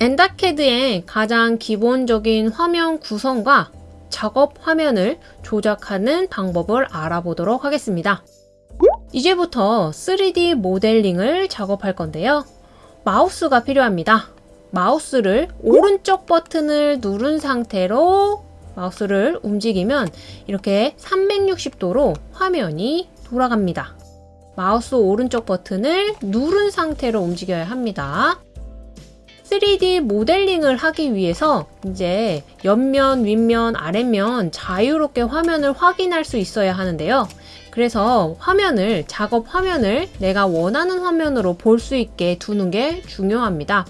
엔다캐드의 가장 기본적인 화면 구성과 작업 화면을 조작하는 방법을 알아보도록 하겠습니다. 이제부터 3D 모델링을 작업할 건데요. 마우스가 필요합니다. 마우스를 오른쪽 버튼을 누른 상태로 마우스를 움직이면 이렇게 360도로 화면이 돌아갑니다. 마우스 오른쪽 버튼을 누른 상태로 움직여야 합니다. 3D 모델링을 하기 위해서 이제 옆면, 윗면, 아랫면 자유롭게 화면을 확인할 수 있어야 하는데요. 그래서 화면을, 작업 화면을 내가 원하는 화면으로 볼 수 있게 두는 게 중요합니다.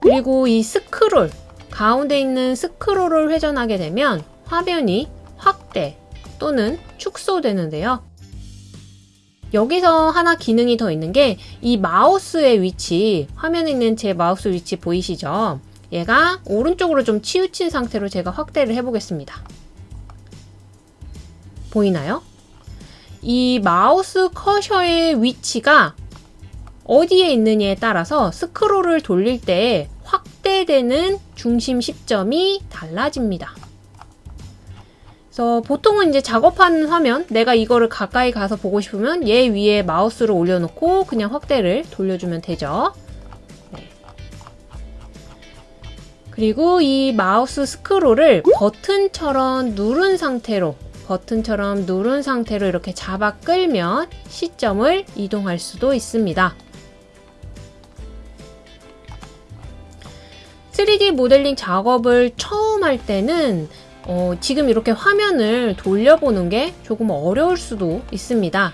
그리고 이 스크롤, 가운데 있는 스크롤을 회전하게 되면 화면이 확대 또는 축소되는데요. 여기서 하나 기능이 더 있는 게 이 마우스의 위치, 화면에 있는 제 마우스 위치 보이시죠? 얘가 오른쪽으로 좀 치우친 상태로 제가 확대를 해보겠습니다. 보이나요? 이 마우스 커서의 위치가 어디에 있느냐에 따라서 스크롤을 돌릴 때 확대되는 중심 시점이 달라집니다. 그래서 보통은 이제 작업하는 화면, 내가 이거를 가까이 가서 보고 싶으면 얘 위에 마우스를 올려놓고 그냥 확대를 돌려주면 되죠. 네. 그리고 이 마우스 스크롤을 버튼처럼 누른 상태로 버튼처럼 누른 상태로 이렇게 잡아 끌면 시점을 이동할 수도 있습니다. 3D 모델링 작업을 처음 할 때는 어, 지금 이렇게 화면을 돌려보는 게 조금 어려울 수도 있습니다.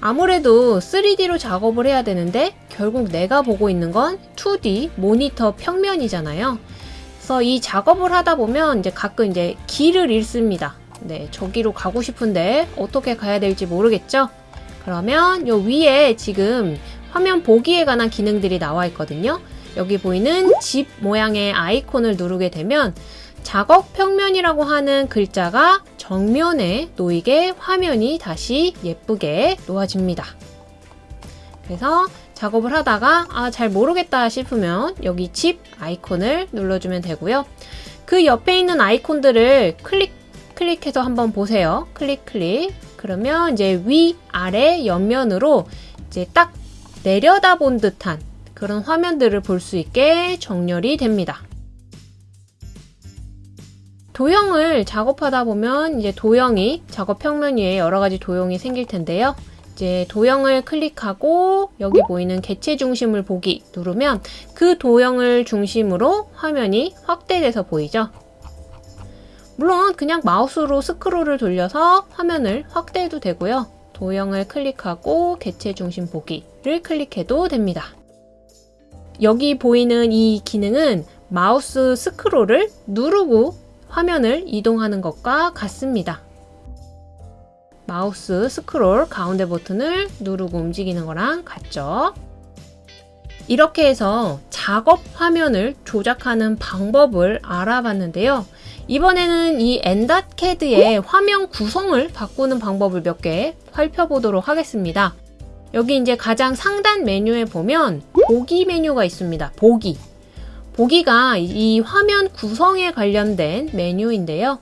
아무래도 3D로 작업을 해야 되는데 결국 내가 보고 있는 건 2D 모니터 평면이잖아요. 그래서 이 작업을 하다 보면 이제 가끔 이제 길을 잃습니다. 네, 저기로 가고 싶은데 어떻게 가야 될지 모르겠죠? 그러면 요 위에 지금 화면 보기에 관한 기능들이 나와 있거든요. 여기 보이는 집 모양의 아이콘을 누르게 되면 작업 평면이라고 하는 글자가 정면에 놓이게 화면이 다시 예쁘게 놓아집니다. 그래서 작업을 하다가 아, 잘 모르겠다 싶으면 여기 집 아이콘을 눌러주면 되고요. 그 옆에 있는 아이콘들을 클릭 클릭해서 한번 보세요. 클릭 클릭. 그러면 이제 위, 아래, 옆면으로 이제 딱 내려다본 듯한 그런 화면들을 볼 수 있게 정렬이 됩니다. 도형을 작업하다 보면 이제 도형이 작업 평면 위에 여러 가지 도형이 생길 텐데요. 이제 도형을 클릭하고 여기 보이는 개체 중심을 보기 누르면 그 도형을 중심으로 화면이 확대돼서 보이죠. 물론 그냥 마우스로 스크롤을 돌려서 화면을 확대해도 되고요. 도형을 클릭하고 개체 중심 보기를 클릭해도 됩니다. 여기 보이는 이 기능은 마우스 스크롤을 누르고 화면을 이동하는 것과 같습니다. 마우스 스크롤 가운데 버튼을 누르고 움직이는 거랑 같죠. 이렇게 해서 작업 화면을 조작하는 방법을 알아봤는데요. 이번에는 이 엔닷캐드의 화면 구성을 바꾸는 방법을 몇 개 살펴보도록 하겠습니다. 여기 이제 가장 상단 메뉴에 보면 보기 메뉴가 있습니다. 보기. 보기가 이 화면 구성에 관련된 메뉴인데요.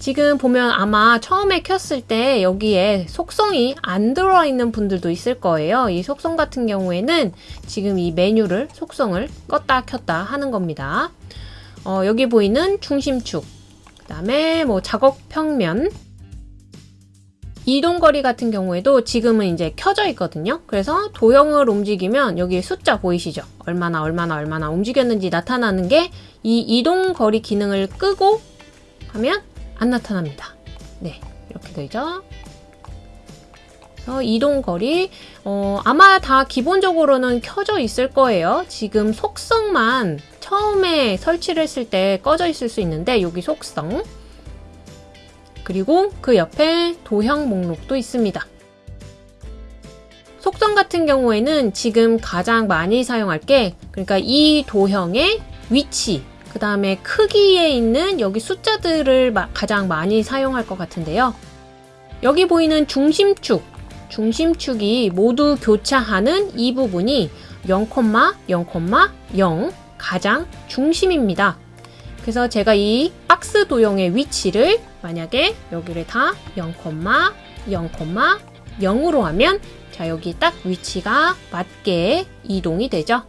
지금 보면 아마 처음에 켰을 때 여기에 속성이 안 들어있는 분들도 있을 거예요. 이 속성 같은 경우에는 지금 이 메뉴를 속성을 껐다 켰다 하는 겁니다. 어, 여기 보이는 중심축, 그 다음에 뭐 작업 평면, 이동거리 같은 경우에도 지금은 이제 켜져 있거든요. 그래서 도형을 움직이면 여기 숫자 보이시죠? 얼마나 얼마나 얼마나 움직였는지 나타나는 게 이 이동거리 기능을 끄고 하면 안 나타납니다. 네, 이렇게 되죠. 이동거리 어, 아마 다 기본적으로는 켜져 있을 거예요. 지금 속성만 처음에 설치를 했을 때 꺼져 있을 수 있는데 여기 속성 그리고 그 옆에 도형 목록도 있습니다. 속성 같은 경우에는 지금 가장 많이 사용할 게 그러니까 이 도형의 위치 그 다음에 크기에 있는 여기 숫자들을 가장 많이 사용할 것 같은데요. 여기 보이는 중심축, 중심축이 모두 교차하는 이 부분이 0,0,0 가장 중심입니다. 그래서 제가 이 박스 도형의 위치를 만약에 여기를 다 0,0,0으로 하면 자 여기 딱 위치가 맞게 이동이 되죠.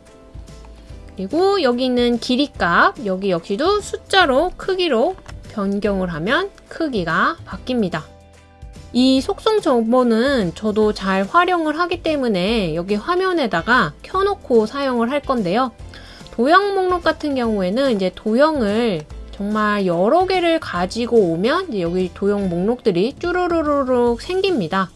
그리고 여기 있는 길이 값 여기 역시도 숫자로 크기로 변경을 하면 크기가 바뀝니다. 이 속성 정보는 저도 잘 활용을 하기 때문에 여기 화면에다가 켜놓고 사용을 할 건데요. 도형 목록 같은 경우에는 이제 도형을 정말 여러 개를 가지고 오면 여기 도형 목록들이 쭈루루루룩 생깁니다.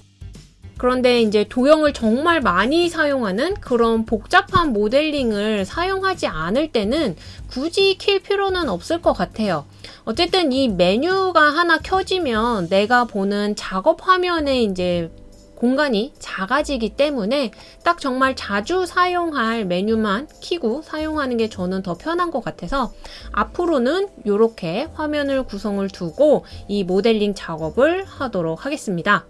그런데 이제 도형을 정말 많이 사용하는 그런 복잡한 모델링을 사용하지 않을 때는 굳이 킬 필요는 없을 것 같아요. 어쨌든 이 메뉴가 하나 켜지면 내가 보는 작업 화면에 이제 공간이 작아지기 때문에 딱 정말 자주 사용할 메뉴만 키고 사용하는 게 저는 더 편한 것 같아서 앞으로는 이렇게 화면을 구성을 두고 이 모델링 작업을 하도록 하겠습니다.